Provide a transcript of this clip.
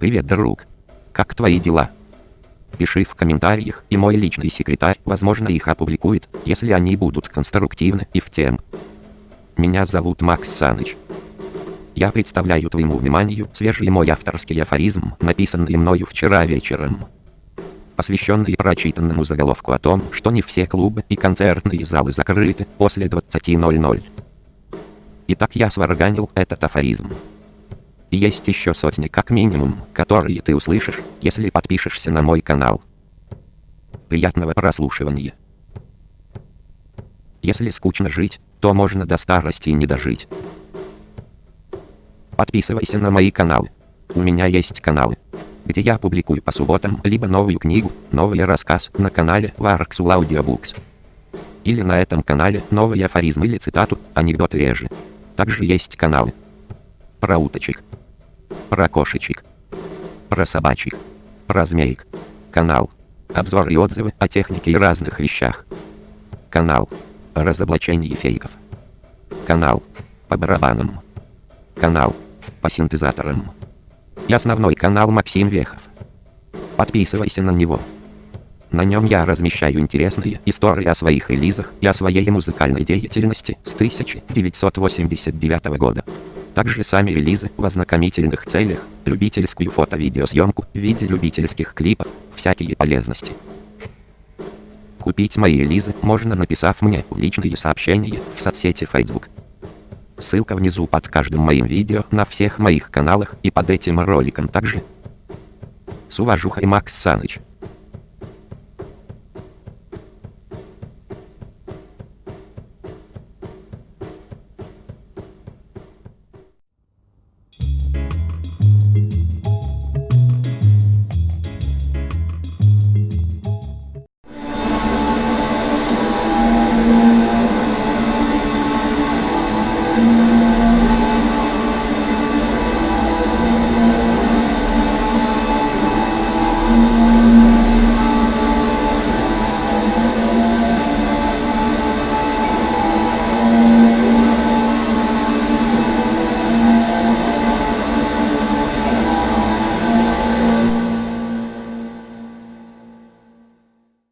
Привет, друг. Как твои дела? Пиши в комментариях, и мой личный секретарь, возможно, их опубликует, если они будут конструктивны и в тем. Меня зовут Макс Саныч. Я представляю твоему вниманию свежий мой авторский афоризм, написанный мною вчера вечером. Посвященный прочитанному заголовку о том, что не все клубы и концертные залы закрыты после 20.00. Итак, я сварганил этот афоризм. И есть еще сотни как минимум, которые ты услышишь, если подпишешься на мой канал. Приятного прослушивания. Если скучно жить, то можно до старости не дожить. Подписывайся на мои каналы. У меня есть каналы, где я публикую по субботам либо новую книгу, новый рассказ на канале Varxul Audiobooks. Или на этом канале новый афоризм или цитату, анекдоты реже. Также есть каналы про уточек, про кошечек, про собачек, про змеек. Канал. Обзоры и отзывы о технике и разных вещах. Канал. Разоблачение фейков. Канал. По барабанам. Канал. По синтезаторам. И основной канал Максим Вехов. Подписывайся на него. На нем я размещаю интересные истории о своих релизах и о своей музыкальной деятельности с 1989 года. Также сами релизы в ознакомительных целях, любительскую фото-видеосъемку в виде любительских клипов, всякие полезности. Купить мои релизы можно написав мне в личные сообщения в соцсети Facebook. Ссылка внизу под каждым моим видео на всех моих каналах и под этим роликом также. С уважухой Макс Саныч.